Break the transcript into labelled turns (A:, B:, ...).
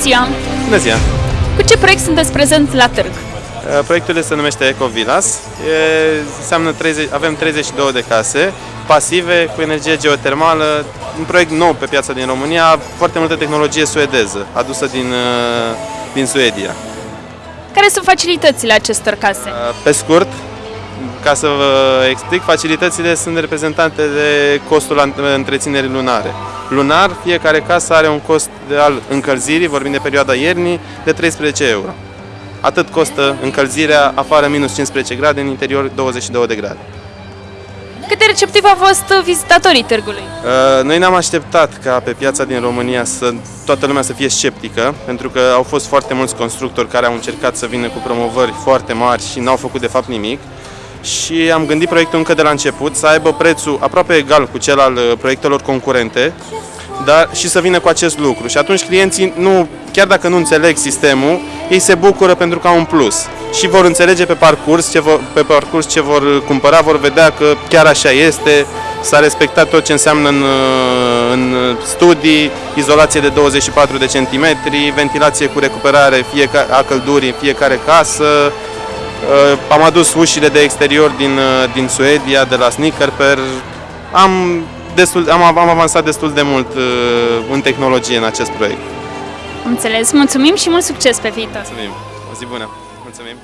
A: ziua!
B: Bună ziua!
A: Cu ce proiect sunteți prezent la târg?
B: Uh, Proiectul se numește Eco Villas. E, înseamnă 30, avem 32 de case pasive cu energie geotermală, un proiect nou pe piața din România, foarte multă tehnologie suedeză, adusă din, uh, din Suedia.
A: Care sunt facilitățile acestor case?
B: Uh, Pe scurt, ca să vă explic, facilitățile sunt reprezentate de costul an- întreținerii lunare. Lunar, fiecare casă are un cost de al încălzirii, vorbim de perioada iernii, de 13 euro. Atât costă încălzirea afară minus 15 grade, în interior 22 de grade.
A: Cât de receptiv au fost vizitatorii târgului?
B: Uh, Noi ne-am așteptat ca pe piața din România să toată lumea să fie sceptică, pentru că au fost foarte mulți constructori care au încercat să vină cu promovări foarte mari și n-au făcut de fapt nimic. Și am gândit proiectul încă de la început să aibă prețul aproape egal cu cel al uh, proiectelor concurente, dar și să vină cu acest lucru. Și atunci clienții, nu, chiar dacă nu înțeleg sistemul, ei se bucură pentru că au un plus. Și vor înțelege pe parcurs ce vor, pe parcurs ce vor cumpăra, vor vedea că chiar așa este, s-a respectat tot ce înseamnă în, uh, în studii, izolație de 24 de centimetri, ventilație cu recuperare fiecare, a căldurii în fiecare casă, Uh, Am adus ușile de exterior din, uh, din Suedia, de la Snickerper. Am, destul, am, am avansat destul de mult uh, în tehnologie în acest proiect.
A: Am înțeles, mulțumim și mult succes pe viitor!
B: Mulțumim! O zi bună! Mulțumim!